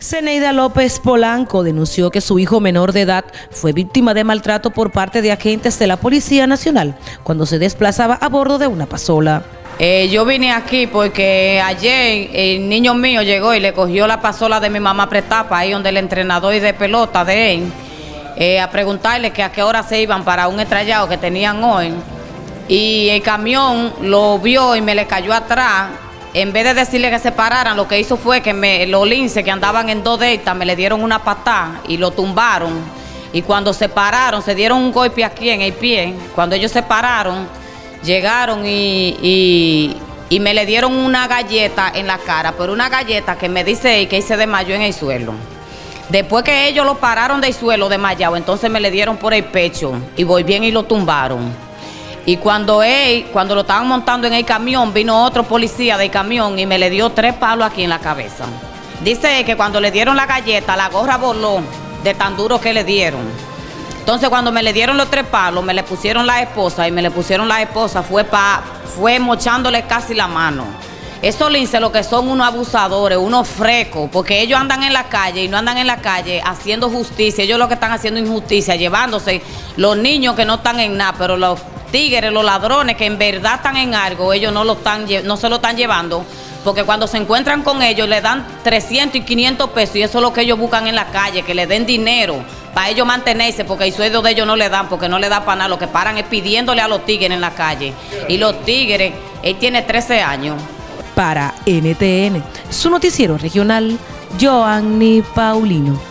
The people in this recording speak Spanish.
Zeneida López Polanco denunció que su hijo menor de edad fue víctima de maltrato por parte de agentes de la Policía Nacional cuando se desplazaba a bordo de una pasola. Eh, yo vine aquí porque ayer el niño mío llegó y le cogió la pasola de mi mamá Pretapa, ahí donde el entrenador de pelota de él, eh, a preguntarle que a qué hora se iban para un estrellado que tenían hoy. Y el camión lo vio y me le cayó atrás en vez de decirle que se pararan, lo que hizo fue que me, los linces que andaban en dos detas me le dieron una patada y lo tumbaron. Y cuando se pararon, se dieron un golpe aquí en el pie. Cuando ellos se pararon, llegaron y, y, me le dieron una galleta en la cara, pero una galleta que me dice que se desmayó en el suelo. Después que ellos lo pararon del suelo desmayado, entonces me le dieron por el pecho y bien y lo tumbaron. Y cuando él, cuando lo estaban montando en el camión, vino otro policía del camión y me le dio tres palos aquí en la cabeza. Dice que cuando le dieron la galleta, la gorra voló de tan duro que le dieron. Entonces cuando me le dieron los tres palos, me le pusieron la esposa y me le pusieron la esposa, fue pa, fue mochándole casi la mano. Eso lince lo que son unos abusadores, unos frecos, porque ellos andan en la calle y no andan en la calle haciendo justicia, ellos lo que están haciendo injusticia, llevándose los niños que no están en nada, pero los tigres, los ladrones que en verdad están en algo, ellos no, lo están, no se lo están llevando, porque cuando se encuentran con ellos le dan 300 y 500 pesos y eso es lo que ellos buscan en la calle, que le den dinero para ellos mantenerse, porque el sueldo de ellos no le dan, porque no le da para nada, lo que paran es pidiéndole a los tigres en la calle. Y los tigres, él tiene 13 años. Para NTN, su noticiero regional, Joanny Paulino.